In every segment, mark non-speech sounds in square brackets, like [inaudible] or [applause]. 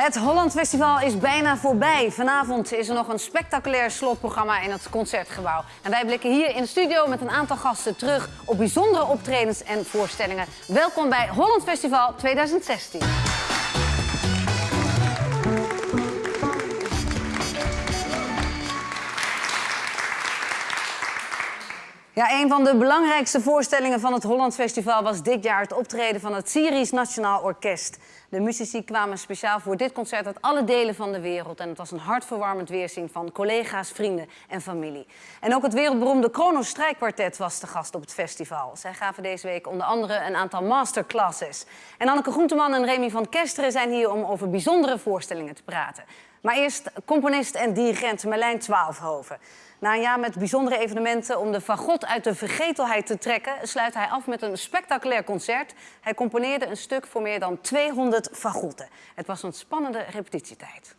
Het Holland Festival is bijna voorbij. Vanavond is er nog een spectaculair slotprogramma in het Concertgebouw. En wij blikken hier in de studio met een aantal gasten terug op bijzondere optredens en voorstellingen. Welkom bij Holland Festival 2016. Ja, een van de belangrijkste voorstellingen van het Holland Festival was dit jaar het optreden van het Syrisch Nationaal Orkest. De muzici kwamen speciaal voor dit concert uit alle delen van de wereld. En het was een hartverwarmend weerzien van collega's, vrienden en familie. En ook het wereldberoemde Kronos Strijkkwartet was te gast op het festival. Zij gaven deze week onder andere een aantal masterclasses. En Anneke Groenteman en Remy van Kesteren zijn hier om over bijzondere voorstellingen te praten. Maar eerst componist en dirigent Merlijn Twaalfhoven. Na een jaar met bijzondere evenementen om de fagot uit de vergetelheid te trekken... sluit hij af met een spectaculair concert. Hij componeerde een stuk voor meer dan 200 fagotten. Het was een spannende repetitietijd.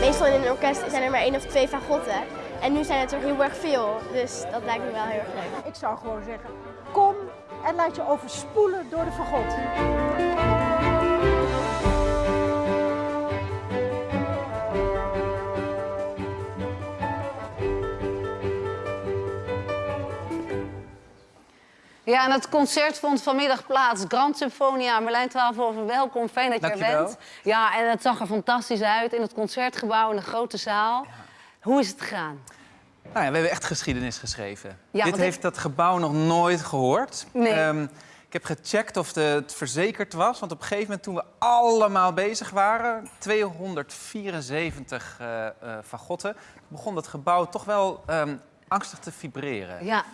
Meestal in een orkest zijn er maar één of twee fagotten. En nu zijn het er heel erg veel, dus dat lijkt me wel heel erg leuk. Ik zou gewoon zeggen, kom en laat je overspoelen door de fagot. Ja, en het concert vond vanmiddag plaats. Grand Symfonia, Merlijn Twaalfhoven, welkom. Fijn dat je er bent. Ja, en het zag er fantastisch uit in het concertgebouw, in de grote zaal. Hoe is het gegaan? Nou ja, we hebben echt geschiedenis geschreven. Ja, Dit heeft dat gebouw nog nooit gehoord. Nee. Ehm, ik heb gecheckt of de, het verzekerd was. Want op een gegeven moment toen we allemaal bezig waren... 274 eh eh fagotten... begon dat gebouw toch wel ehm, angstig te vibreren. Ja.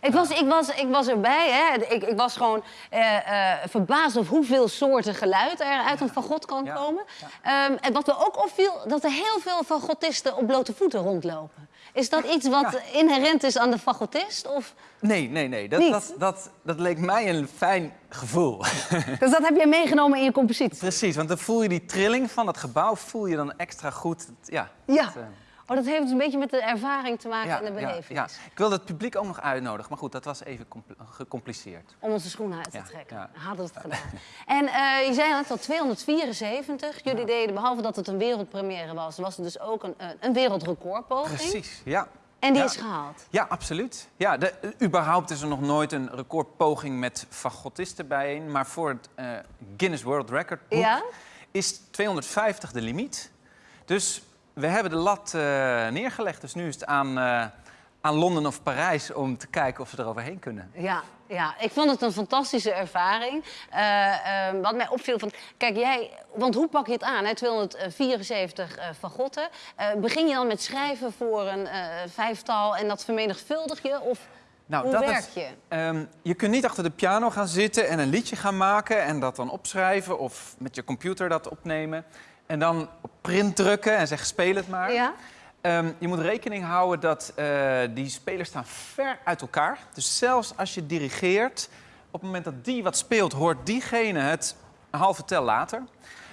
Ik was, ik, was, ik was erbij, hè. Ik, ik was gewoon eh, eh, verbaasd over hoeveel soorten geluid er uit een fagot kan Ja. komen. Ehm, en wat me ook opviel, dat er heel veel fagotisten op blote voeten rondlopen. Is dat iets wat inherent is aan de fagotist? Of... Nee, nee, nee. Dat, Niet? dat, dat, dat leek mij een fijn gevoel. [laughs] Dus dat heb je meegenomen in je compositie? Precies, want dan voel je die trilling van het gebouw... voel je dan extra goed. Ja, Ja. dat, eh, Oh, dat heeft dus een beetje met de ervaring te maken en de beleving. ja. Ik wilde het publiek ook nog uitnodigen. Maar goed, dat was even compl- gecompliceerd. Om onze schoenen uit te trekken. Hadden we het gedaan. En eh, je zei net al 274. Jullie deden, behalve dat het een wereldpremière was, was het dus ook een, een, een wereldrecordpoging. Precies, ja. En die Ja. is gehaald. Ja, absoluut. Ja, de, überhaupt is er nog nooit een recordpoging met fagotisten bijeen. Maar voor het eh, Guinness World Record boek Ja? is 250 de limiet. Dus we hebben de lat eh, neergelegd. Dus nu is het aan, eh, aan Londen of Parijs om te kijken of ze er overheen kunnen. Ja, ja, ik vond het een fantastische ervaring. Eh, eh, wat mij opviel, van, kijk jij, want hoe pak je het aan? Hè? 274 eh fagotten. Begin je dan met schrijven voor een vijftal en dat vermenigvuldig je? Of Nou, hoe dat werk is- je? Ehm, je kunt niet achter de piano gaan zitten en een liedje gaan maken en dat dan opschrijven of met je computer dat opnemen. En dan op print drukken en zeggen speel het maar. Ja? Ehm, je moet rekening houden dat eh, die spelers staan ver uit elkaar. Dus zelfs als je dirigeert, op het moment dat die wat speelt, hoort diegene het een halve tel later.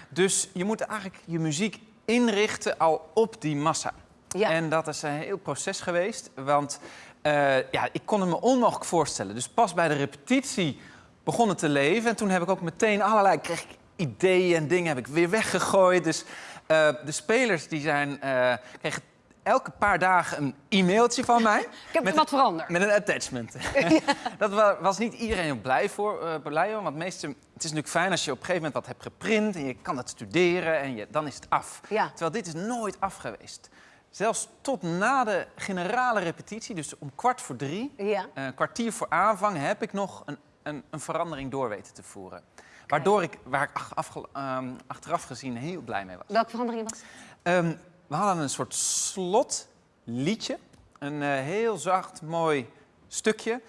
Dus je moet eigenlijk je muziek inrichten al op die massa. Ja. En dat is een heel proces geweest, want eh, ja, ik kon het me onmogelijk voorstellen. Dus pas bij de repetitie begon het te leven. En toen heb ik ook meteen allerlei kreeg ik ideeën en dingen heb ik weer weggegooid. Dus eh, de spelers die zijn, eh, kregen elke paar dagen een e-mailtje van mij. [laughs] Ik heb met wat veranderd. met een attachment. [laughs] [laughs] dat wa- was niet iedereen blij voor, blij om. Want meeste, het is natuurlijk fijn als je op een gegeven moment wat hebt geprint... en je kan het studeren en je, dan is het af. Ja. Terwijl dit is nooit af geweest. Zelfs tot na de generale repetitie, dus om kwart voor drie... Ja. een kwartier voor aanvang, heb ik nog een, een, een verandering door weten te voeren. Waardoor ik, waar ik ach- afge- ehm, achteraf gezien heel blij mee was. Welke verandering was het? Ehm, we hadden een soort slotliedje. Een eh, heel zacht, mooi stukje.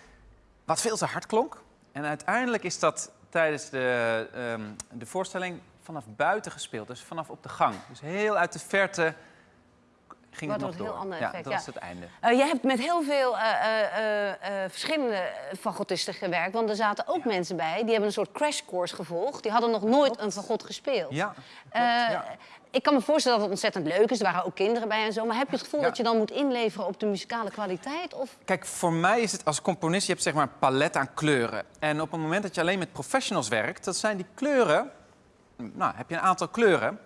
Wat veel te hard klonk. En uiteindelijk is dat tijdens de, ehm, de voorstelling vanaf buiten gespeeld. Dus vanaf op de gang. Dus heel uit de verte ging het nog heel ander ja, effect, dat ja. was het einde. Eh, jij hebt met heel veel eh, eh, verschillende fagotisten gewerkt. Want er zaten ook mensen bij die hebben een soort crashcourse gevolgd. Die hadden nog nooit een fagot gespeeld. Ja. Ik kan me voorstellen dat het ontzettend leuk is. Er waren ook kinderen bij en zo. Maar heb je het gevoel dat je dan moet inleveren op de muzikale kwaliteit? Of... Kijk, voor mij is het als componist, je hebt zeg maar een palet aan kleuren. En op het moment dat je alleen met professionals werkt, dat zijn die kleuren, nou, heb je een aantal kleuren.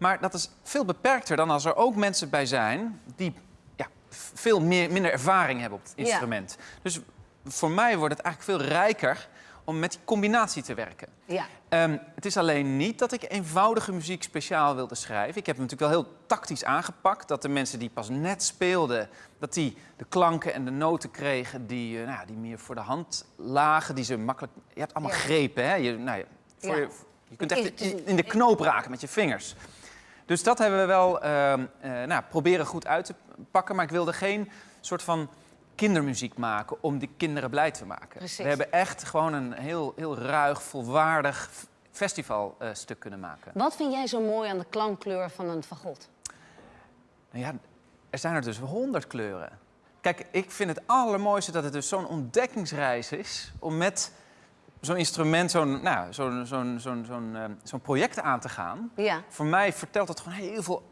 Maar dat is veel beperkter dan als er ook mensen bij zijn die ja, veel meer, minder ervaring hebben op het Ja. instrument. Dus voor mij wordt het eigenlijk veel rijker om met die combinatie te werken. Ja. Ehm, het is alleen niet dat ik eenvoudige muziek speciaal wilde schrijven. Ik heb het natuurlijk wel heel tactisch aangepakt. Dat de mensen die pas net speelden, dat die de klanken en de noten kregen die, eh, nou, die meer voor de hand lagen. Die ze makkelijk... Je hebt allemaal Ja. grepen, hè? Je, nou ja, voor Ja. je, je kunt echt in de knoop raken met je vingers. Dus dat hebben we wel ehm, eh, nou, proberen goed uit te pakken. Maar ik wilde geen soort van kindermuziek maken om die kinderen blij te maken. Precies. We hebben echt gewoon een heel, heel ruig, volwaardig festivalstuk kunnen maken. Wat vind jij zo mooi aan de klankkleur van een fagot? Nou ja, er zijn er dus honderd kleuren. Kijk, ik vind het allermooiste dat het dus zo'n ontdekkingsreis is... om met zo'n instrument, zo'n nou, zo'n zo'n zo'n zo'n eh, zo'n project aan te gaan. Ja. Voor mij vertelt het gewoon heel veel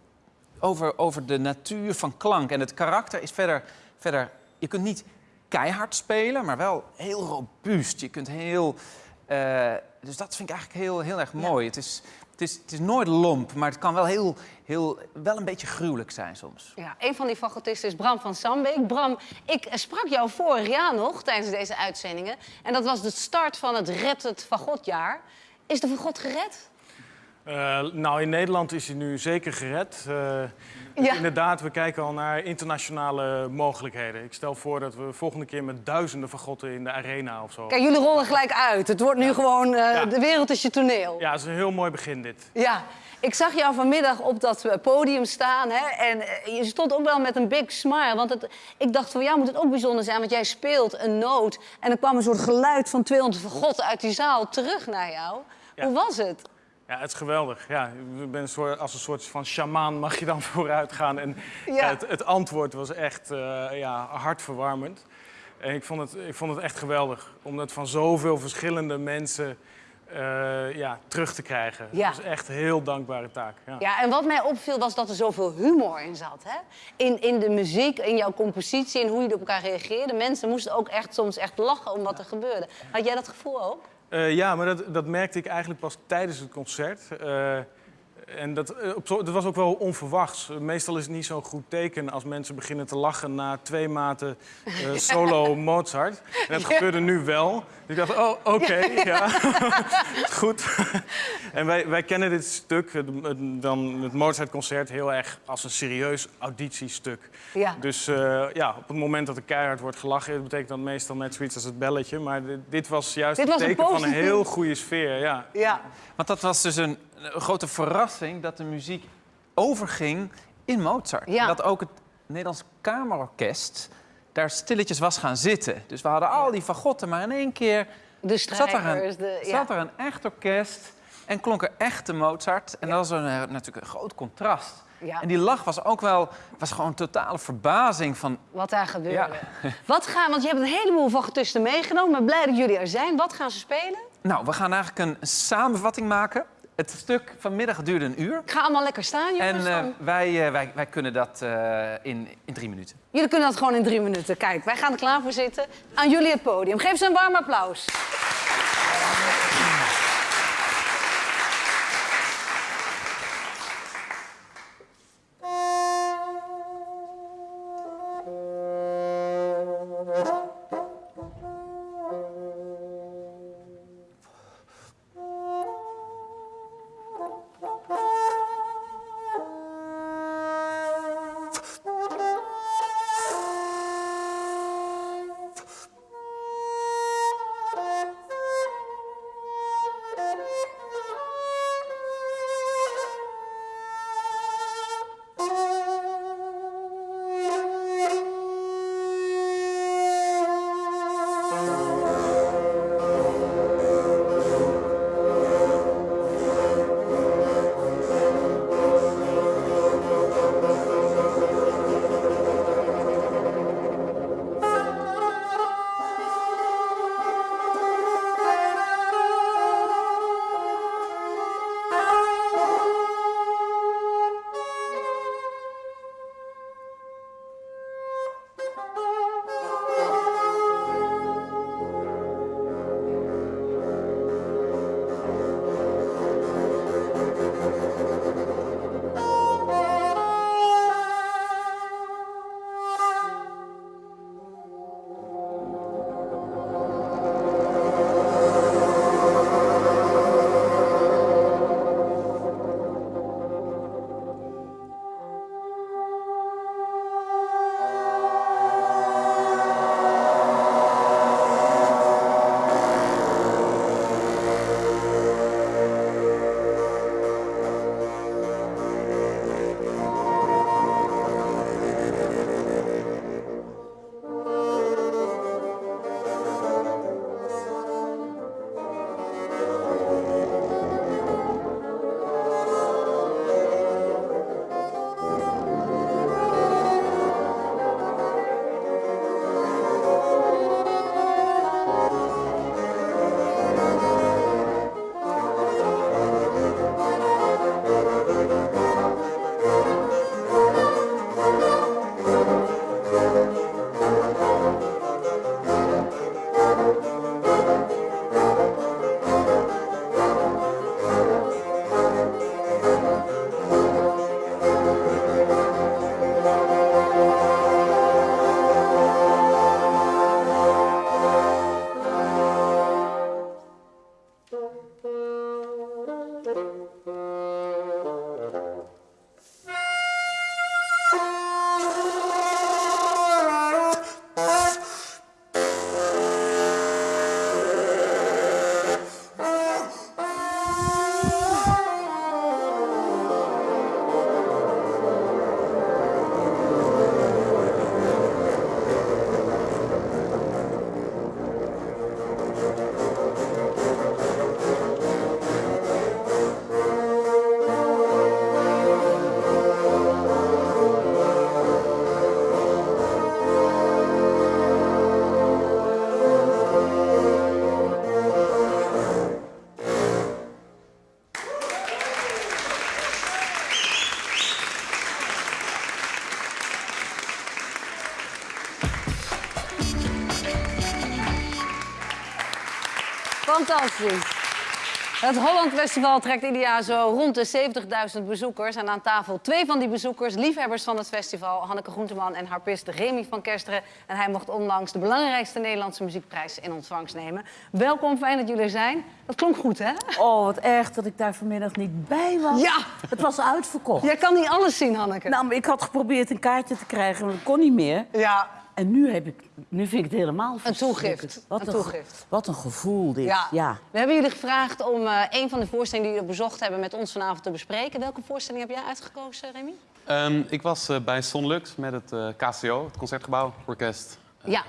over, over de natuur van klank. En het karakter is verder, verder... Je kunt niet keihard spelen, maar wel heel robuust. Je kunt heel... eh, dus dat vind ik eigenlijk heel, heel erg mooi. Het, is, het, is, het is nooit lomp, maar het kan wel, heel, heel, wel een beetje gruwelijk zijn soms. Ja, een van die fagotisten is Bram van Sambeek. Bram, ik sprak jou vorig jaar nog tijdens deze uitzendingen. En dat was de start van het Red het Fagotjaar. Is de fagot gered? Eh, nou, in Nederland is hij nu zeker gered. Eh, dus. Inderdaad, we kijken al naar internationale mogelijkheden. Ik stel voor dat we volgende keer met duizenden fagotten in de arena of zo. Kijk, jullie rollen gelijk uit. Het wordt nu gewoon, eh, de wereld is je toneel. Ja, het is een heel mooi begin dit. Ja, ik zag jou vanmiddag op dat eh, podium staan. Hè, en eh, je stond ook wel met een big smile. Want het, ik dacht, voor jou moet het ook bijzonder zijn. Want jij speelt een noot. En er kwam een soort geluid van 200 vergotten uit die zaal terug naar jou. Ja. Hoe was het? Ja, het is geweldig. Ja, je bent als een soort van shamaan mag je dan [laughs] vooruit gaan. En Ja. ja, het, het antwoord was echt eh, ja, hartverwarmend. En ik vond, het, ik vond het echt geweldig. Om dat van zoveel verschillende mensen eh, ja, terug te krijgen. Ja. Dat is echt een heel dankbare taak. Ja. Ja, en wat mij opviel was dat er zoveel humor in zat. Hè? In, in de muziek, in jouw compositie, in hoe je op elkaar reageerde. Mensen moesten ook echt soms echt lachen om wat er gebeurde. Had jij dat gevoel ook? Eh, ja, maar dat, dat merkte ik eigenlijk pas tijdens het concert. En dat, eh, dat was ook wel onverwachts. Meestal is het niet zo'n goed teken als mensen beginnen te lachen na twee maten eh, [laughs] solo Mozart. En dat gebeurde nu wel. Dus ik dacht, oh, oké, ja, [laughs] goed. en wij, wij kennen dit stuk, het, het- dan het Mozart-concert, heel erg als een serieus auditiestuk. Ja. Dus eh, ja, op het moment dat er keihard wordt gelachen, dat betekent dat meestal net zoiets als het belletje. Maar dit, dit was juist Dit het was een teken van een heel goede sfeer. Ja. Ja. Want dat was dus een, een grote verrassing dat de muziek overging in Mozart. Ja. Dat ook het Nederlands Kamerorkest daar stilletjes was gaan zitten. Dus we hadden al die fagotten, maar in één keer De zat er een, de... Ja. zat er een echt orkest en klonk er echte Mozart. En dat was een, eh, natuurlijk een groot contrast. Ja. En die lach was ook wel, was gewoon totale verbazing van... Wat daar gebeurde. [laughs] Wat gaan, want je hebt een heleboel fagotisten meegenomen. Maar blij dat jullie er zijn. Wat gaan ze spelen? Nou, we gaan eigenlijk een samenvatting maken. Het stuk vanmiddag duurde een uur. Ik ga allemaal lekker staan, jongens. En dan. wij, eh, wij, wij kunnen dat eh, in, in drie minuten. Jullie kunnen dat gewoon in drie minuten. Kijk, wij gaan er klaar voor zitten. Aan jullie het podium. Geef ze een warm applaus. Fantastisch. Het Holland Festival trekt ieder jaar zo rond de 70.000 bezoekers. En aan tafel twee van die bezoekers, liefhebbers van het festival... Hanneke Groenteman en harpist Remy van Kersteren. En hij mocht onlangs de belangrijkste Nederlandse muziekprijs in ontvangst nemen. Welkom, fijn dat jullie er zijn. Dat klonk goed, hè? Oh, wat erg dat ik daar vanmiddag niet bij was. Ja! Het was uitverkocht. Jij kan niet alles zien, Hanneke. Nou, maar ik had geprobeerd een kaartje te krijgen, maar dat kon niet meer. ja, En nu, heb ik, nu vind ik het helemaal verschrikkelijk. toegift. Wat Een toegift. Wat een gevoel dit. ja. Ja. We hebben jullie gevraagd om eh, een van de voorstellingen die jullie bezocht hebben... met ons vanavond te bespreken. Welke voorstelling heb jij uitgekozen, Remy? Ehm, ik was eh, bij Sonlux met het eh, KCO, het Concertgebouw Orkest. Ja.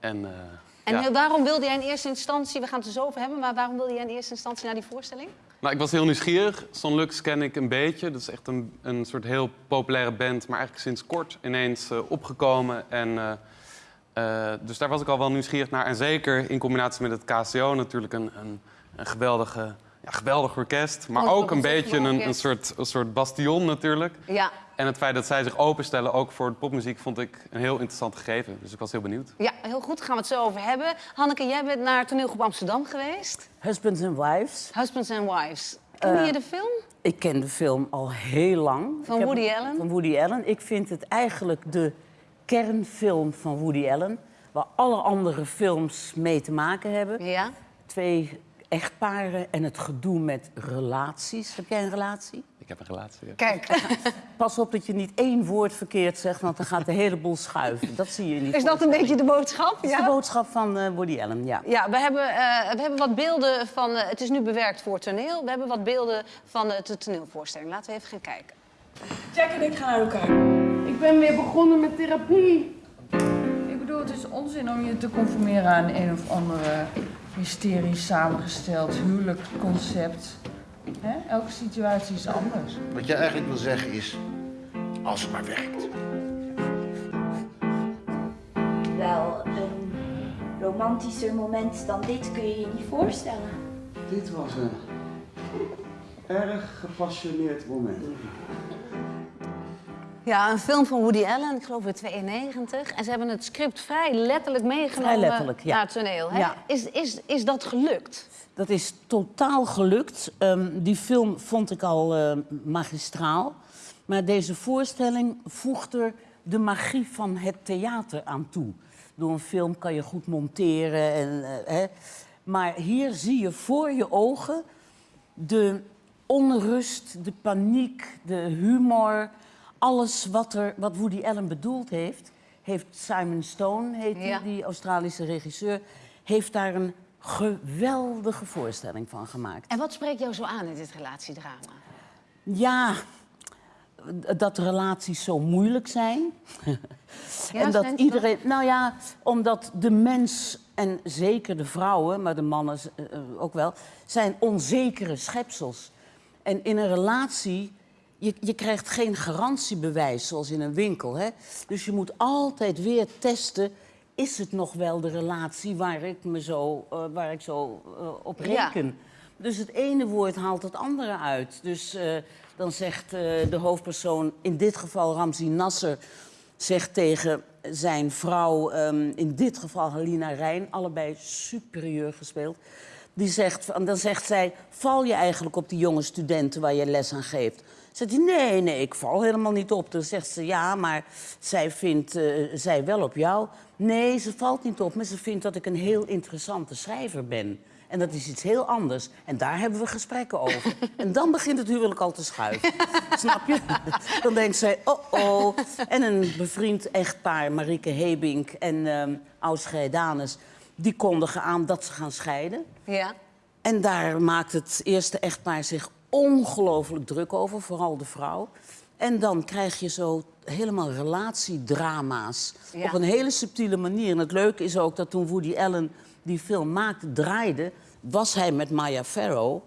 En, eh, En ja. waarom wilde jij in eerste instantie, we gaan het er zo over hebben... maar waarom wilde jij in eerste instantie naar die voorstelling? Nou, ik was heel nieuwsgierig. Sonlux ken ik een beetje. Dat is echt een, een soort heel populaire band, maar eigenlijk sinds kort ineens eh, opgekomen. En, eh, eh, dus daar was ik al wel nieuwsgierig naar. En zeker in combinatie met het KCO natuurlijk een, een, een geweldige, ja, geweldig orkest. Maar Oh, ook een beetje een een, soort, een soort bastion natuurlijk. Ja, En het feit dat zij zich openstellen, ook voor de popmuziek, vond ik een heel interessant gegeven. Dus ik was heel benieuwd. ja heel goed, daar gaan we het zo over hebben. Hanneke, jij bent naar toneelgroep Amsterdam geweest. Husbands and Wives. Husbands and Wives. Ken je de film? Ik ken de film al heel lang. Van Ik heb- Woody Allen? Van Woody Allen. Ik vind het eigenlijk de kernfilm van Woody Allen... waar alle andere films mee te maken hebben. Ja. Twee echtparen en het gedoe met relaties. Heb jij een relatie? Ik heb een relatie. ja. Kijk, [laughs] Pas op dat je niet één woord verkeerd zegt, want dan gaat de hele boel schuiven. Dat zie je niet. is dat een beetje de boodschap? Dat is de Ja. boodschap van eh, Woody Allen, ja. Ja, we hebben, eh, we hebben wat beelden van... eh, het is nu bewerkt voor toneel. We hebben wat beelden van eh, de toneelvoorstelling. Laten we even gaan kijken. Jack en ik gaan uit elkaar. Ik ben weer begonnen met therapie. Ik bedoel, het is onzin om je te conformeren aan een of andere hysterisch samengesteld huwelijksconcept. Hè? Elke situatie is anders. Wat je eigenlijk wil zeggen is, als het maar werkt. Wel, een romantischer moment dan dit kun je je niet voorstellen. Dit was een erg gepassioneerd moment. Ja, een film van Woody Allen, ik geloof in 92. En ze hebben het script vrij letterlijk meegenomen Vrij letterlijk, ja. naar het toneel. Hè? Ja. Is, is, is dat gelukt? Dat is totaal gelukt. Ehm, die film vond ik al eh, magistraal. Maar deze voorstelling voegt er de magie van het theater aan toe. Door een film kan je goed monteren. En, eh, hè. Maar hier zie je voor je ogen de onrust, de paniek, de humor. Alles wat, er, wat Woody Allen bedoeld heeft, heeft Simon Stone, heet die, Ja. die Australische regisseur, heeft daar een geweldige voorstelling van gemaakt. En wat spreekt jou zo aan in dit relatiedrama? Ja, dat relaties zo moeilijk zijn. [laughs] Ja, en dat iedereen. Nou ja, omdat de mens en zeker de vrouwen, maar de mannen eh, eh, ook wel, zijn onzekere schepsels. En in een relatie, je, je krijgt geen garantiebewijs zoals in een winkel. Hè? Dus je moet altijd weer testen. Is het nog wel de relatie waar ik, me zo, eh, waar ik zo eh, op Ja. reken? Dus het ene woord haalt het andere uit. Dus eh, dan zegt de hoofdpersoon, in dit geval Ramzi Nasser, zegt tegen zijn vrouw, ehm, in dit geval Halina Rijn, allebei superieur gespeeld. Die zegt, en dan zegt zij, val je eigenlijk op die jonge studenten waar je les aan geeft? Zegt hij, nee, nee, ik val helemaal niet op. Dan zegt ze, ja, maar zij vindt eh, zij wel op jou. Nee, ze valt niet op, maar ze vindt dat ik een heel interessante schrijver ben. En dat is iets heel anders. En daar hebben we gesprekken over. [laughs] En dan begint het huwelijk al te schuiven. [laughs] Snap je? Dan denkt zij, oh oh. En een bevriend echtpaar, Marieke Hebink en Ausgeir Danes... die kondigen aan dat ze gaan scheiden. Ja. En daar maakt het eerste echtpaar zich ongelooflijk druk over, vooral de vrouw. En dan krijg je zo helemaal relatiedrama's Ja. op een hele subtiele manier. En het leuke is ook dat toen Woody Allen die film maakte, draaide... was hij met Maya Farrow,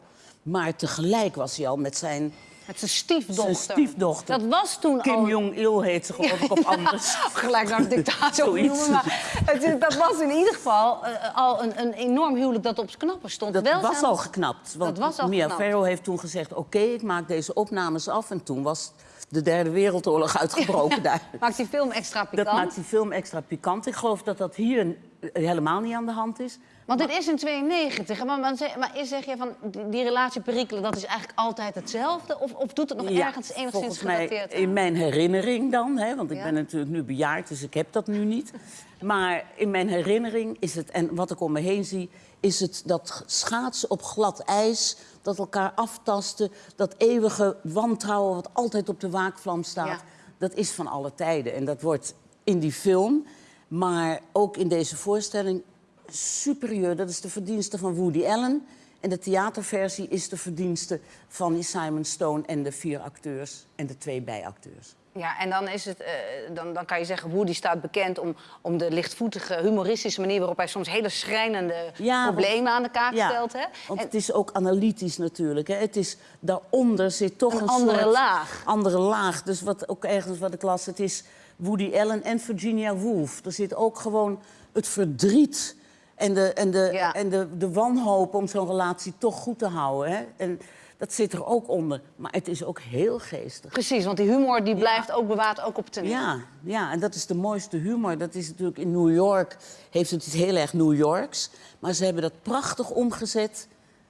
maar tegelijk was hij al met zijn, Met zijn stiefdochter. zijn stiefdochter. Dat was toen Kim al... Jong-il heet ze geloof ik op [laughs] anders. Gelijk naar de dictator noemen. Maar het dat was in ieder geval eh, al een, een enorm huwelijk dat op knappen stond. Dat Wel was al geknapt. Want Dat was al Mia. Farrow heeft toen gezegd... oké, ik maak deze opnames af. En toen was de derde wereldoorlog uitgebroken [laughs] daar. Maakt die film extra pikant? Dat maakt die film extra pikant. Ik geloof dat dat hier helemaal niet aan de hand is. Want dit is in 92. Maar, maar, zeg, maar is, zeg je van die, die relatie perikelen, dat is eigenlijk altijd hetzelfde? Of, of doet het nog Ja, ergens enigszins gedateerd in mijn herinnering dan, hè, want ik Ja. ben natuurlijk nu bejaard, dus ik heb dat nu niet. [laughs] Maar in mijn herinnering is het, en wat ik om me heen zie, is het dat schaatsen op glad ijs, dat elkaar aftasten, dat eeuwige wantrouwen wat altijd op de waakvlam staat. Ja. Dat is van alle tijden en dat wordt in die film, maar ook in deze voorstelling superieur. Dat is de verdienste van Woody Allen. En de theaterversie is de verdienste van Simon Stone en de vier acteurs en de twee bijacteurs. Ja, en dan, is het, eh, dan, dan kan je zeggen, Woody staat bekend om, om de lichtvoetige, humoristische manier waarop hij soms hele schrijnende Ja, want- problemen aan de kaak Ja, stelt. Hè? Want En- het is ook analytisch natuurlijk. Hè. Het is, daaronder zit toch Een een, andere soort laag. andere laag. Dus wat ook ergens wat ik las, het is Woody Allen en Virginia Woolf. Er zit ook gewoon het verdriet en de, en de, Ja. en de, de wanhoop om zo'n relatie toch goed te houden. Hè. En dat zit er ook onder. Maar het is ook heel geestig. Precies, want die humor die blijft ook bewaard, ook op toneel. Ja, ja, en dat is de mooiste humor. Dat is natuurlijk in New York, heeft het iets heel erg New Yorks. Maar ze hebben dat prachtig omgezet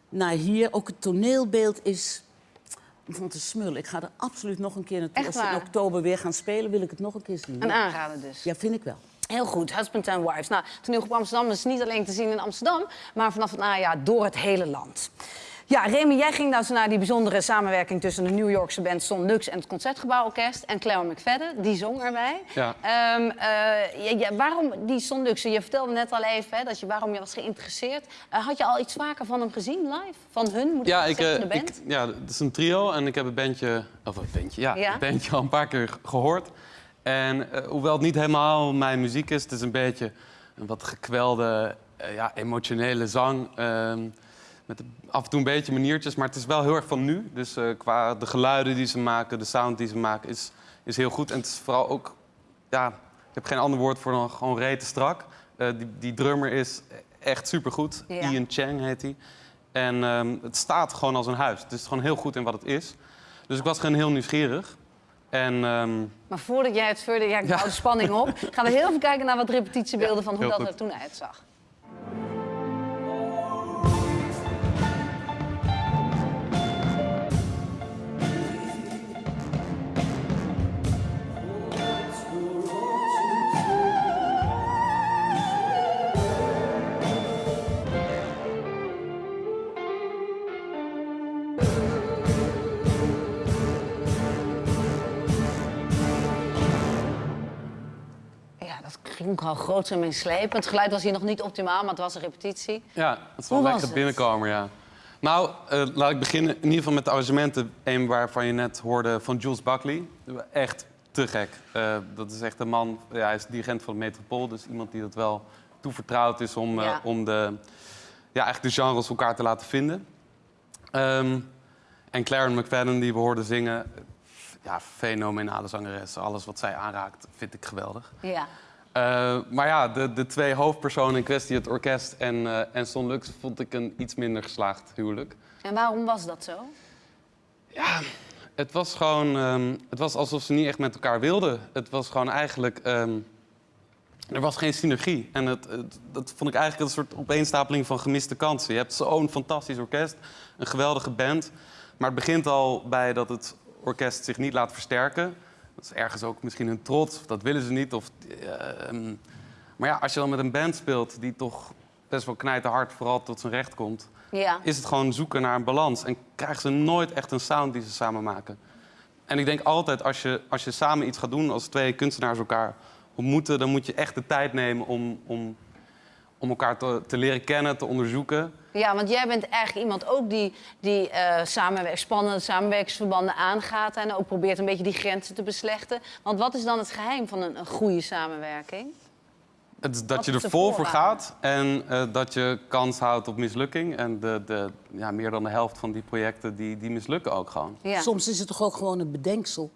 naar hier. Ook het toneelbeeld is van te smullen. Ik ga er absoluut nog een keer naartoe. Als ze in oktober weer gaan spelen, wil ik het nog een keer zien. Een aanrader dus. Ja, vind ik wel. Heel goed, Husband and Wives. Nou, toneelgroep Amsterdam is niet alleen te zien in Amsterdam, maar vanaf het najaar door het hele land. Ja, Remy, jij ging nou zo naar die bijzondere samenwerking tussen de New Yorkse band Son Lux en het Concertgebouworkest en Claire McFadden, die zong erbij. Ja. Ehm, eh, ja, ja, waarom die Son Lux? Je vertelde net al even hè, dat je, waarom je was geïnteresseerd. Eh, had je al iets vaker van hem gezien live? Van hun, moet Ja, ik zeggen, eh, de band? ik, ja, het is een trio en ik heb het bandje, of een bandje, ja, Ja? het bandje al een paar keer gehoord. En eh, hoewel het niet helemaal mijn muziek is, het is een beetje een wat gekwelde, eh, ja, emotionele zang. ehm, met af en toe een beetje maniertjes, maar het is wel heel erg van nu. Dus eh, qua de geluiden die ze maken, de sound die ze maken, is, is heel goed. En het is vooral ook, ja, ik heb geen ander woord voor dan gewoon rete strak. Die, die drummer is echt supergoed. Ja. Ian Chang heet hij. En ehm, het staat gewoon als een huis. Het is gewoon heel goed in wat het is. Dus ik was gewoon heel nieuwsgierig. En ehm, Maar voordat jij het verder, ja, ik Ja. hou de spanning op, gaan we heel even kijken naar wat repetitiebeelden van hoe dat goed. er toen uitzag. Klonk al groot en meeslepend. Het geluid was hier nog niet optimaal, maar het was een repetitie. ja, het is wel was lekker binnenkomen, ja. Nou, eh, laat ik beginnen in ieder geval met de arrangementen. Een waarvan je net hoorde van Jules Buckley. Echt te gek. Eh, dat is echt een man, ja, hij is dirigent van de Metropool. Dus iemand die dat wel toevertrouwd is om, eh, Ja. om de, ja, eigenlijk de genres elkaar te laten vinden. Ehm, en Claren McFadden, die we hoorden zingen. Ja, fenomenale zangeres. Alles wat zij aanraakt, vind ik geweldig. Ja. Eh, maar ja, de, de twee hoofdpersonen in kwestie, het orkest en, eh en Son Lux, vond ik een iets minder geslaagd huwelijk. En waarom was dat zo? Het was gewoon, ehm, het was alsof ze niet echt met elkaar wilden. Het was gewoon eigenlijk, ehm, er was geen synergie. En het, het- dat vond ik eigenlijk een soort opeenstapeling van gemiste kansen. Je hebt zo'n fantastisch orkest, een geweldige band. Maar het begint al bij dat het orkest zich niet laat versterken. Dat is ergens ook misschien een trots, of dat willen ze niet. Of, ehm, maar ja, als je dan met een band speelt die toch best wel knijterhard vooral tot zijn recht komt Ja. is het gewoon zoeken naar een balans. En krijgen ze nooit echt een sound die ze samen maken. En ik denk altijd, als je, als je samen iets gaat doen, als twee kunstenaars elkaar ontmoeten, dan moet je echt de tijd nemen om, om, om elkaar te, te leren kennen, te onderzoeken. Ja, want jij bent eigenlijk iemand ook die, die eh, samenwerk, spannende samenwerkingsverbanden aangaat... en ook probeert een beetje die grenzen te beslechten. Want wat is dan het geheim van een, een goede samenwerking? Het Wat dat je er vol voor gaat en eh, dat je kans houdt op mislukking. En de, de, ja, meer dan de helft van die projecten die, die mislukken ook gewoon. Ja. Soms is het toch ook gewoon een bedenksel.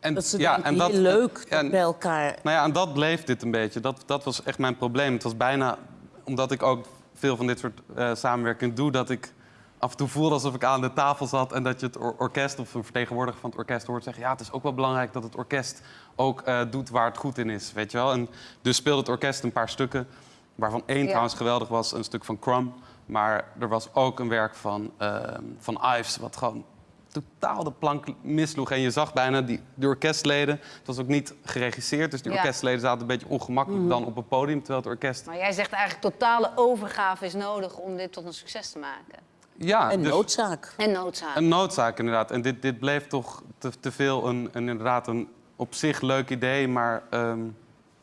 En, Dat ze denken, heel leuk ja, dat bij elkaar... Nou ja, en dat bleef dit een beetje. Dat, dat was echt mijn probleem. Het was bijna, omdat ik ook veel van dit soort eh samenwerking doe, dat ik af en toe voelde alsof ik aan de tafel zat en dat je het or- orkest of een vertegenwoordiger van het orkest hoort zeggen: ja, het is ook wel belangrijk dat het orkest ook eh, doet waar het goed in is, weet je wel. En dus speelde het orkest een paar stukken waarvan één Ja. trouwens geweldig was, een stuk van Crumb. Maar er was ook een werk van, ehm, van Ives, wat gewoon totaal de plank misloeg. En je zag bijna die, de orkestleden, het was ook niet geregisseerd... dus die Ja. orkestleden zaten een beetje ongemakkelijk Mhm. dan op het podium... terwijl het orkest Maar jij zegt eigenlijk totale overgave is nodig om dit tot een succes te maken. Ja, En dus- noodzaak. En noodzaak. Een noodzaak, inderdaad. En dit, dit bleef toch te, te veel een, een, inderdaad een op zich leuk idee, maar ehm,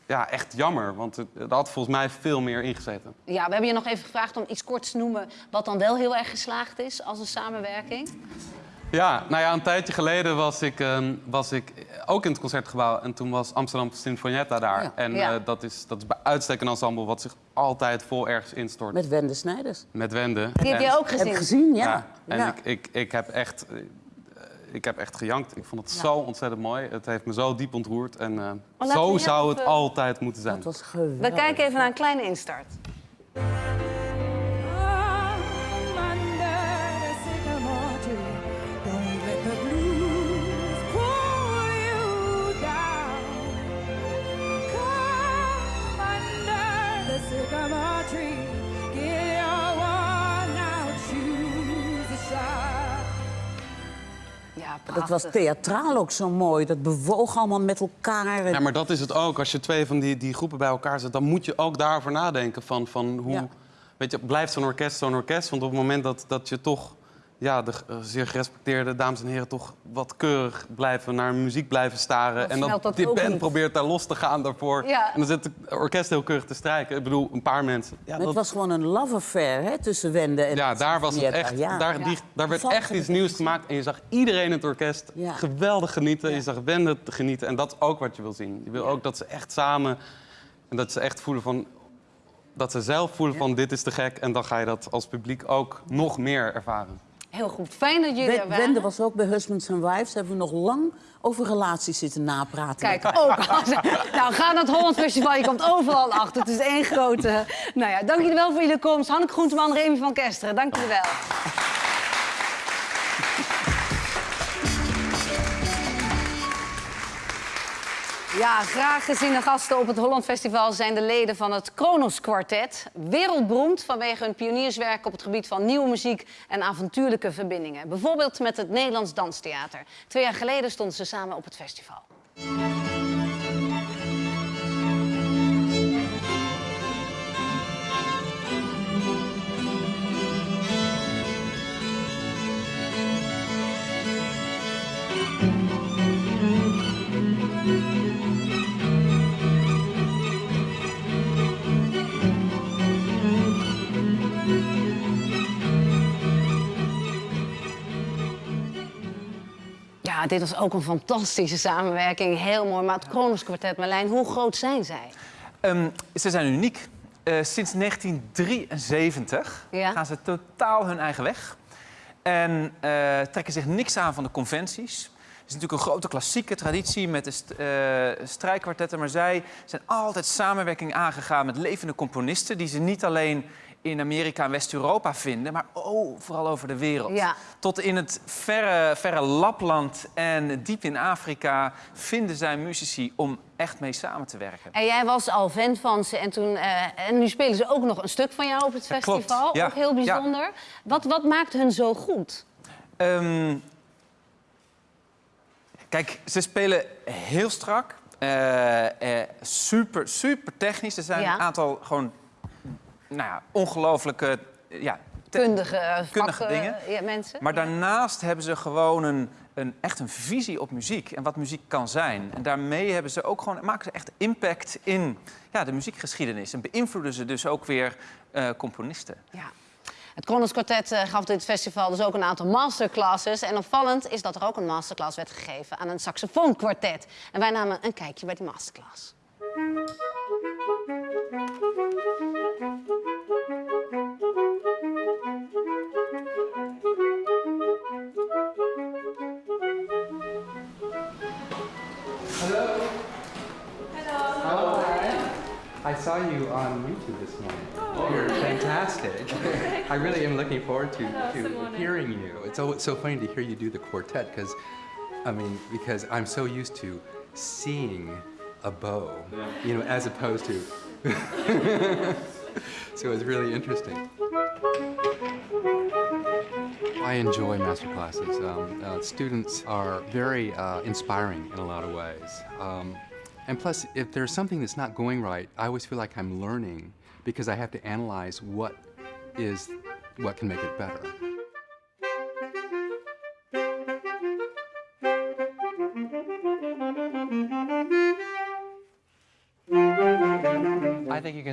ja, echt jammer. Want het, het had volgens mij veel meer ingezeten. Ja, we hebben je nog even gevraagd om iets korts te noemen wat dan wel heel erg geslaagd is als een samenwerking. Ja, nou ja, een tijdje geleden was ik, ehm, was ik ook in het Concertgebouw. En toen was Amsterdam Sinfonietta daar. Ja. En Ja. eh, dat, is, dat is bij uitstek een ensemble wat zich altijd vol ergens instort. Met Wende Snijders. Met Wende. Die heb En- je ook gezien. Heb gezien, ja. En Ja. Ik, ik, ik, heb echt, eh, ik heb echt gejankt. Ik vond het Ja. zo ontzettend mooi. Het heeft me zo diep ontroerd. En eh, laten zo zou even- het altijd moeten zijn. Dat was geweldig. We kijken even naar een kleine instart. Dat was theatraal ook zo mooi. Dat bewoog allemaal met elkaar. Ja, maar dat is het ook. Als je twee van die, die groepen bij elkaar zet, dan moet je ook daarover nadenken. Van, van hoe, Ja. weet je, blijft zo'n orkest zo'n orkest? Want op het moment dat, dat je toch, ja, de eh, zeer gerespecteerde dames en heren, toch wat keurig blijven naar muziek blijven staren. Dan en dat die band niet. probeert daar los te gaan daarvoor. Ja. En dan zit het orkest heel keurig te strijken. Ik bedoel, een paar mensen. Ja, het was gewoon een love affair hè, tussen Wende en ja, daar was het echt. Ja. Daar, die, daar werd echt iets nieuws gemaakt. En je zag iedereen in het orkest Ja. geweldig genieten. Je zag Wende te genieten. En dat is ook wat je wil zien. Je wil ook dat ze echt samen. En dat ze echt voelen van. Dat ze zelf voelen van dit is te gek. En dan ga je dat als publiek ook nog meer ervaren. Heel goed. Fijn dat jullie er waren. Wende was ook bij Husbands and Wives. Hebben we nog lang over relaties zitten napraten. Kijk, ook. [laughs] nou, ga naar het Holland Festival. Je komt overal achter. Het is één grote... Nou ja, dank jullie wel voor jullie komst. Hanneke Groenteman, Remy van Kesteren. Dank jullie wel. Ja, graag geziene gasten op het Holland Festival zijn de leden van het Kronos Quartet. Wereldberoemd vanwege hun pionierswerk op het gebied van nieuwe muziek en avontuurlijke verbindingen. Bijvoorbeeld met het Nederlands Danstheater. Twee jaar geleden stonden ze samen op het festival. Ja, dit was ook een fantastische samenwerking. Heel mooi. Maar het Kronos Quartet, Marlijn, hoe groot zijn zij? Ehm, ze zijn uniek. Eh, sinds 1973 Ja. gaan ze totaal hun eigen weg. En eh, trekken zich niks aan van de conventies. Het is natuurlijk een grote klassieke traditie met de st eh, strijkkwartetten. Maar zij zijn altijd samenwerking aangegaan met levende componisten... die ze niet alleen in Amerika en West-Europa vinden... maar oh, vooral over de wereld. Ja. Tot in het verre, verre Lapland en diep in Afrika... vinden zij muzici om echt mee samen te werken. En jij was al fan van ze en, toen, eh, en nu spelen ze ook nog een stuk van jou op het festival. Ja, Ook heel ja. bijzonder. Wat, wat maakt hun zo goed? Ehm, kijk, ze spelen heel strak. eh, eh, super, super technisch. Er zijn een aantal gewoon nou ja, ongelooflijke ja, te- Kundige, eh, kundige vak, eh, dingen. ja, mensen. Maar daarnaast hebben ze gewoon een, een, echt een visie op muziek en wat muziek kan zijn. En daarmee hebben ze ook gewoon, maken ze echt impact in ja, de muziekgeschiedenis. En beïnvloeden ze dus ook weer eh, componisten. Ja. Het Kronos Quartet eh, gaf dit festival dus ook een aantal masterclasses. En opvallend is dat er ook een masterclass werd gegeven aan een saxofoonkwartet. En wij namen een kijkje bij die masterclass. Hello. Hello. Hello. I saw you on YouTube this morning. Oh. You're fantastic. [laughs] I really am looking forward to, Hello, to hearing you. It's always so funny to hear you do the quartet because, I mean, because I'm so used to seeing a bow, you know, as opposed to. [laughs] so it was really interesting. I enjoy master classes. Um, uh, students are very uh, inspiring in a lot of ways. Um, and plus, if there's something that's not going right, I always feel like I'm learning because I have to analyze what is what can make it better.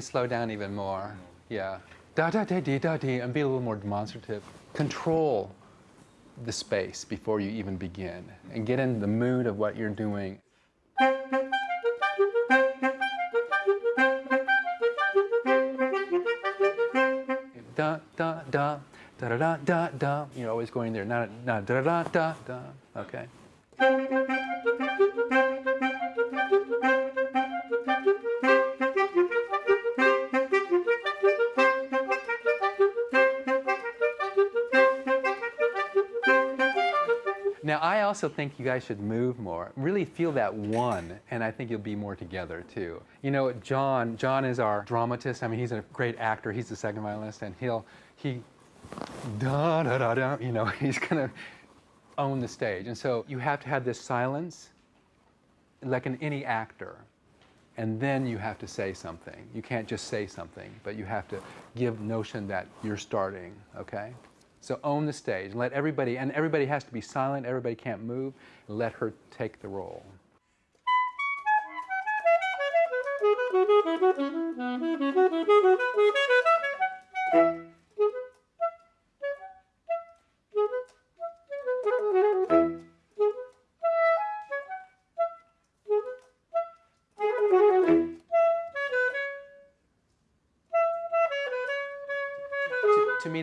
Can slow down even more. Yeah. Da da da dee da dee and be a little more demonstrative. Control the space before you even begin and get in the mood of what you're doing. Da da da da da da da. You're always going there. Not not da da da da. Okay. Also think you guys should move more. Really feel that one, and I think you'll be more together too. You know, John. John is our dramatist. I mean, he's a great actor. He's the second violinist, and he'll he da da da da. You know, [laughs] he's gonna own the stage. And so you have to have this silence, like in any actor, and then you have to say something. You can't just say something, but you have to give notion that you're starting. Okay. So own the stage. And let everybody, and everybody has to be silent, everybody can't move, let her take the role. [laughs]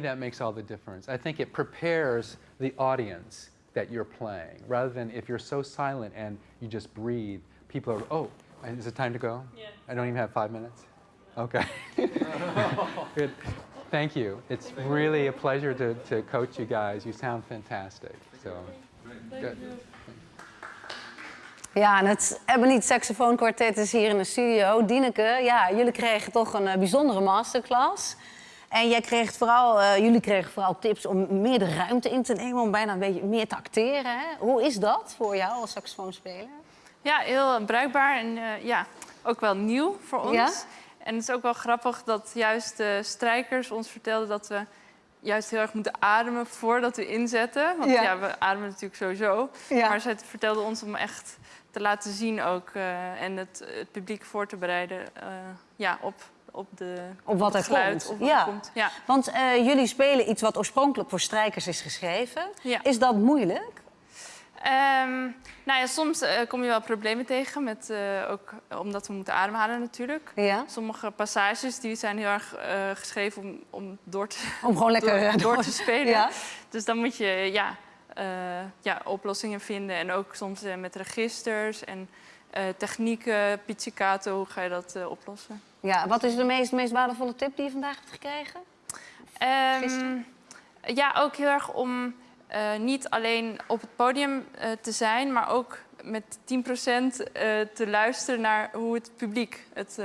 that makes all the difference. I think it prepares the audience that you're playing, rather than if you're so silent and you just breathe, people are, oh, is it time to go? Yeah. I don't even have five minutes? Okay. [laughs] Good. Thank you. It's really a pleasure to, to coach you guys. You sound fantastic. So, good. Ja, en het Ebony Saxofoon Quartet is hier in de studio. Dieneke, ja, jullie kregen toch een uh, bijzondere masterclass. En jij kreeg vooral, uh, jullie kregen vooral tips om meer de ruimte in te nemen, om bijna een beetje meer te acteren. Hè? Hoe is dat voor jou als saxofoonspeler? Ja, heel bruikbaar en uh, ja, ook wel nieuw voor ons. Ja? En het is ook wel grappig dat juist de strijkers ons vertelden dat we juist heel erg moeten ademen voordat we inzetten. Want ja, Ja. we ademen natuurlijk sowieso. Ja. Maar zij vertelden ons om echt te laten zien ook uh, en het, het publiek voor te bereiden ja, op, op, de, Op wat er geluid. komt. Wat ja. er komt. Ja. Want uh, jullie spelen iets wat oorspronkelijk voor strijkers is geschreven. Ja. Is dat moeilijk? Um, nou ja, soms uh, kom je wel problemen tegen, met, uh, ook omdat we moeten ademhalen natuurlijk. Ja. Sommige passages die zijn heel erg uh, geschreven om, om door te, om gewoon lekker [laughs] door, door te spelen. Ja. Dus dan moet je ja, ja, oplossingen vinden en ook soms met registers en technieken, pizzicato, hoe ga je dat oplossen? Ja, wat is de meest, meest waardevolle tip die je vandaag hebt gekregen? Um, ja, ook heel erg om uh, niet alleen op het podium uh, te zijn, maar ook met 10% uh, te luisteren naar hoe het publiek het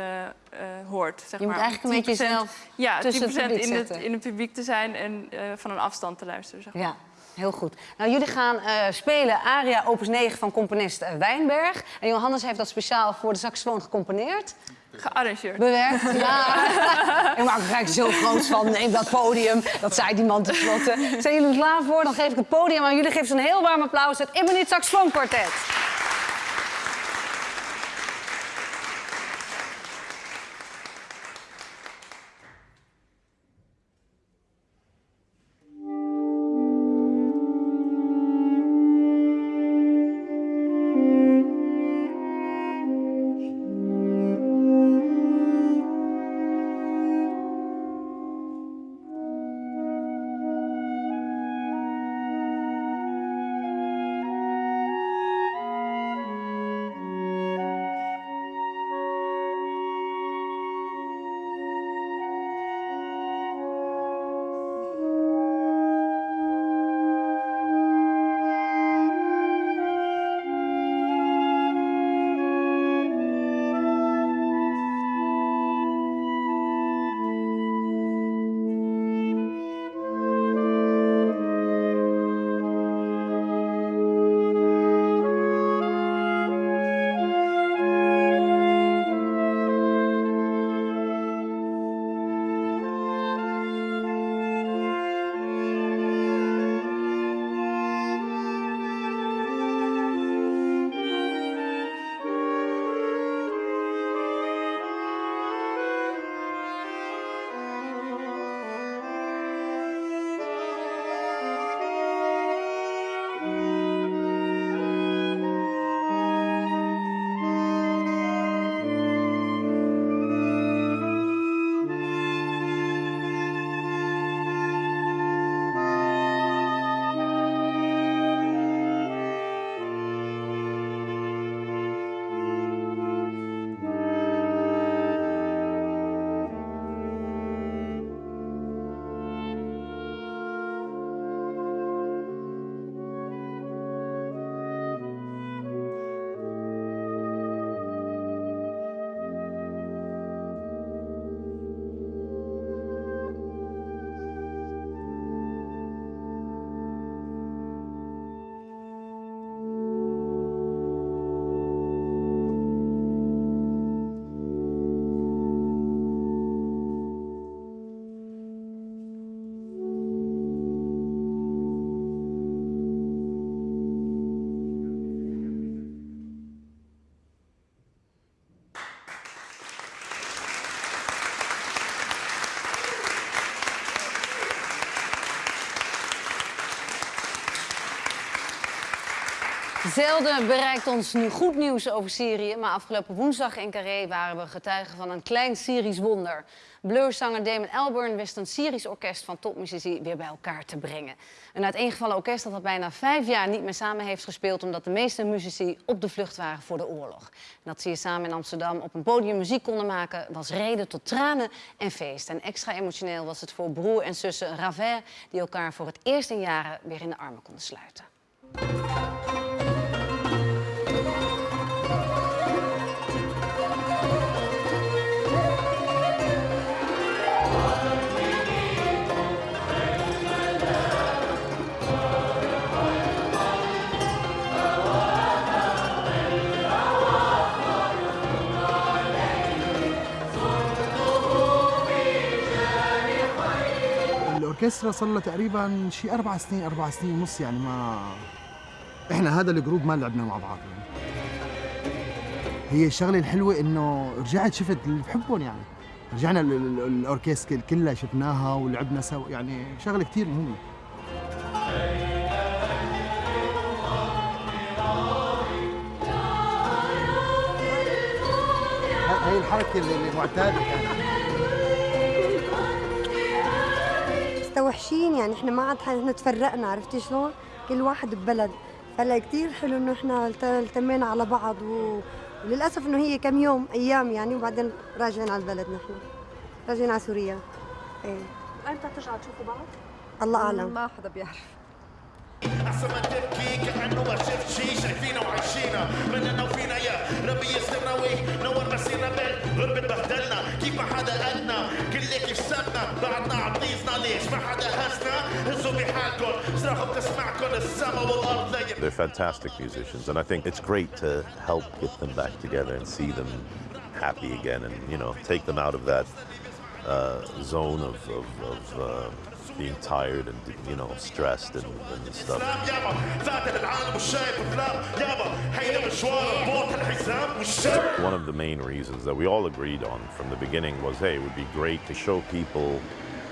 hoort. Zeg je moet maar. eigenlijk een beetje jezelf ja, 10% tussen het in, het, in het publiek te zijn en van een afstand te luisteren. Zeg maar. Ja. Heel goed. Nou, jullie gaan spelen aria opus 9 van componist Wijnberg. En Johannes heeft dat speciaal voor de saxofoon gecomponeerd. Gearrangeerd. Bewerkt, ja. [laughs] ik maak er gelijk zo groot van. Neem dat podium. Dat zei die man tenslotte. Zijn jullie er klaar voor? Dan geef ik het podium aan jullie. Geef ze een heel warm applaus. Het Ebony Saxofoon Quartet. Zelden bereikt ons nu goed nieuws over Syrië, maar afgelopen woensdag in Carré waren we getuigen van een klein Syrisch wonder. Blurzanger Damon Albarn wist een Syrisch orkest van topmuzici weer bij elkaar te brengen. Een uiteengevallen orkest dat al bijna vijf jaar niet meer samen heeft gespeeld omdat de meeste muzici op de vlucht waren voor de oorlog. En dat ze hier samen in Amsterdam op een podium muziek konden maken was reden tot tranen en feest. En extra emotioneel was het voor broer en zussen Raver die elkaar voor het eerst in jaren weer in de armen konden sluiten. الاوركسترا صار لها تقريبا شي أربع سنين أربع سنين ونص يعني ما إحنا هذا الجروب ما لعبنا مع بعض يعني. هي الشغلة الحلوة إنه رجعت شفت اللي بحبهم يعني. رجعنا ال- ال- الأوركسترا كلها شفناها ولعبنا سوا يعني شغلة كثير مهمة. هاي الحركة اللي معتادة كانت مستوحشين يعني إحنا ما عاد إحنا تفرقنا عرفتي شلون؟ كل واحد ببلد. فلا كثير حلو إنه إحنا الت- التمينا على بعض و... وللأسف إنه هي كم يوم أيام يعني وبعدين راجعين على البلد نحن. راجعين على سوريا. إيه. إمتى ترجعوا تشوفوا بعض؟ الله أعلم. ما حدا بيعرف. احسن ما تبكي كانه ما شفت شي شايفينا وعايشينا مننا وفينا يا ربي يسترنا وينور مسيرنا بالغربة بهدلنا كيف ما حدا قدنا كل كيف سابنا بعدنا عطيزنا ليش ما حدا هزنا هزوا بحالكم صراحة بتسمعكم السما والارض ليا They're fantastic musicians, and I think it's great to help get them back together and see them happy again, and you know, take them out of that uh, zone of, of, of uh, being tired and you know stressed and, and stuff. One of the main reasons that we all agreed on from the beginning was, hey, it would be great to show people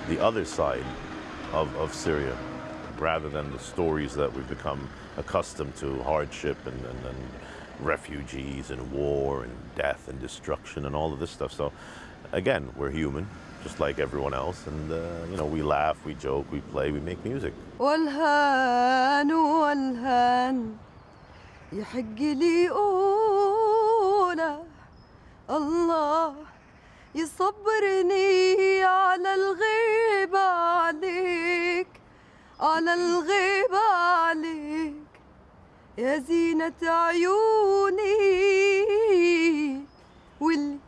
the other side of, of Syria rather than the stories that we've become accustomed to, hardship and, and, and refugees and war and death and destruction and all of this stuff. So again, we're human just like everyone else, and uh, you know, we laugh, we joke, we play, we make music. والهان والهان يحق لي أولى الله يصبرني على الغيبة عليك على الغيبة عليك يا زينة عيوني واللي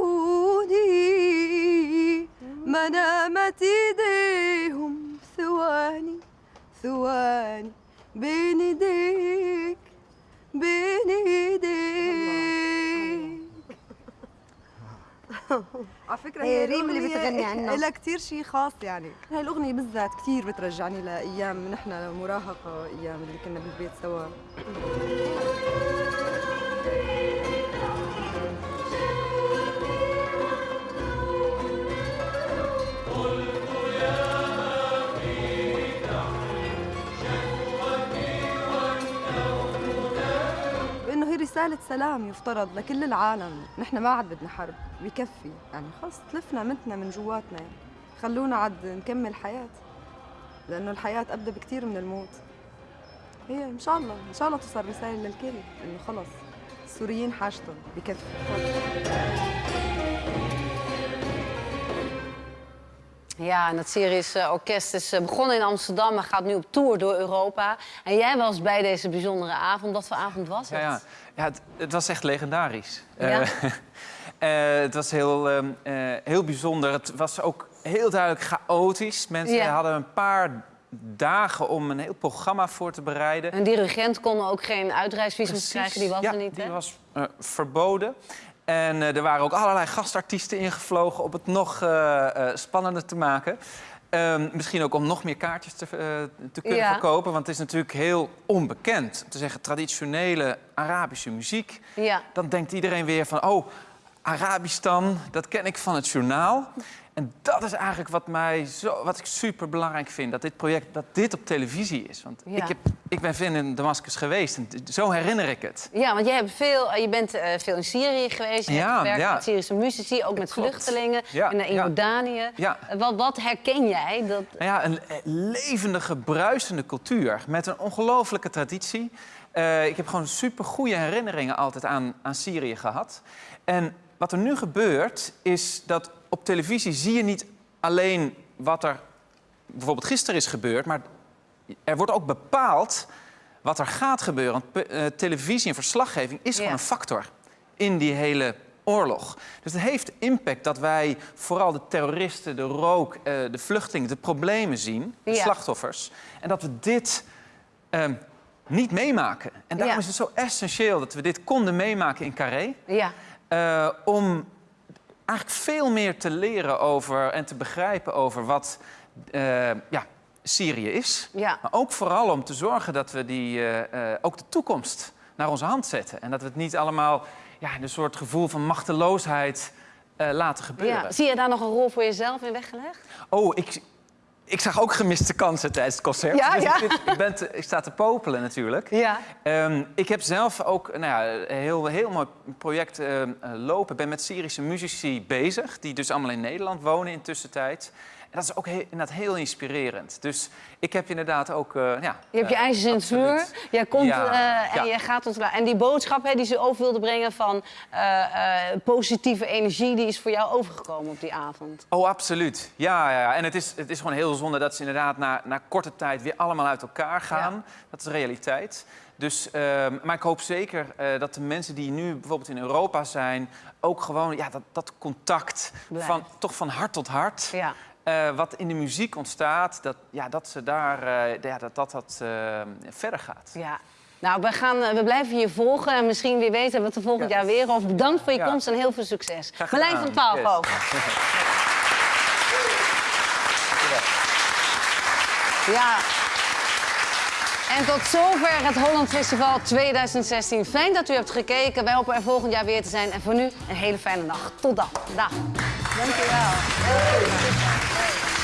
يسألوني ما نامت إيديهم ثواني ثواني بين إيديك بين إيديك. على فكرة هي ريم اللي بتغني عنها. لها كثير شيء خاص يعني. هاي الأغنية بالذات كثير بترجعني لأيام نحن مراهقة أيام اللي كنا بالبيت سوا. رساله سلام يفترض لكل العالم. نحن ما عاد بدنا حرب بكفي. يعني خلص تلفنا متنا من جواتنا. يعني. خلونا عاد نكمل حياة لأنه الحياة ابدا بكثير من الموت. هي إن شاء الله إن شاء الله توصل رسالة للكل إنه خلص السوريين حاجتهم بكفي. Ja, en het Syrische orkest is eh, begonnen in Amsterdam, maar gaat nu op tour door Europa. En jij was bij deze bijzondere avond. Wat voor avond was het? Ja, ja. ja het, het was echt legendarisch. Ja? Eh, [laughs] eh, het was heel, ehm, eh, heel bijzonder. Het was ook heel duidelijk chaotisch. Mensen Ja. hadden een paar dagen om een heel programma voor te bereiden. Een dirigent kon ook geen uitreisvisum krijgen, die was Ja, er niet. die hè? was eh, verboden. En eh, er waren ook allerlei gastartiesten ingevlogen om het nog eh, eh, spannender te maken. Ehm, misschien ook om nog meer kaartjes te, te kunnen Ja. verkopen. Want het is natuurlijk heel onbekend. Om te zeggen traditionele Arabische muziek. Ja. Dan denkt iedereen weer van... oh, Arabistan, dat ken ik van het journaal. En dat is eigenlijk wat, mij zo, wat ik super belangrijk vind. Dat dit project dat dit op televisie is. Want Ja. ik, heb, ik ben veel in Damascus geweest en zo herinner ik het. Ja, want jij hebt veel, eh, je bent eh, veel in Syrië geweest. Je Ja, hebt gewerkt ja. met Syrische muzici, ook met Klopt. vluchtelingen. Ja, in, in. Jordanië. Ja. Eh, Wat, wat herken jij? Dat... Nou ja, een eh, levendige, bruisende cultuur met een ongelofelijke traditie. Eh, ik heb gewoon super goede herinneringen altijd aan, aan Syrië gehad. En wat er nu gebeurt, is dat op televisie zie je niet alleen wat er bijvoorbeeld gisteren is gebeurd, maar er wordt ook bepaald wat er gaat gebeuren. Want eh, televisie en verslaggeving is gewoon een factor in die hele oorlog. Dus het heeft impact dat wij vooral de terroristen, de rook, eh, de vluchtelingen, de problemen zien, de Ja. slachtoffers. En dat we dit ehm, niet meemaken. En daarom Ja. is het zo essentieel dat we dit konden meemaken in Carré. Ja. Eh, om eigenlijk veel meer te leren over en te begrijpen over wat eh, ja, Syrië is. Ja. Maar ook vooral om te zorgen dat we die, eh, ook de toekomst naar onze hand zetten. En dat we het niet allemaal ja, in een soort gevoel van machteloosheid laten gebeuren. Ja. Zie je daar nog een rol voor jezelf in weggelegd? Oh, ik, ik zag ook gemiste kansen tijdens het concert. Ja, Dus ja. Ik, ik, ben te- ik sta te popelen natuurlijk. Ja. Ehm, ik heb zelf ook nou ja, een heel, heel mooi project ehm, eh, lopen. Ik ben met Syrische muzici bezig, die dus allemaal in Nederland wonen in tussentijd. En dat is ook heel, inderdaad heel inspirerend. Dus ik heb inderdaad ook... eh, ja, Je hebt je eh, ijzers in het vuur. Jij komt Ja, eh, en ja. je gaat ons En die boodschap hè, die ze over wilde brengen van eh, eh, positieve energie, die is voor jou overgekomen op die avond. Oh, absoluut. Ja, ja. En het is, het is gewoon heel zonde dat ze inderdaad na, na korte tijd weer allemaal uit elkaar gaan. Dat is de realiteit. Dus, ehm, maar ik hoop zeker eh, dat de mensen die nu bijvoorbeeld in Europa zijn... ook gewoon ja, dat, dat contact van, toch van hart tot hart... Ja. Eh, wat in de muziek ontstaat, dat, ja, dat ze daar eh, ja, dat, dat, dat eh, verder gaat. Ja. Nou, we, gaan, we blijven je volgen en misschien wie weet hebben we het volgend jaar weer over. Bedankt voor je Ja. komst en heel veel succes. Marlijn van 12 Yes. ook. [laughs] Ja. En tot zover het Holland Festival 2016. Fijn dat u hebt gekeken. Wij hopen er volgend jaar weer te zijn. En voor nu een hele fijne dag. Tot dan. Dag. Dank je wel.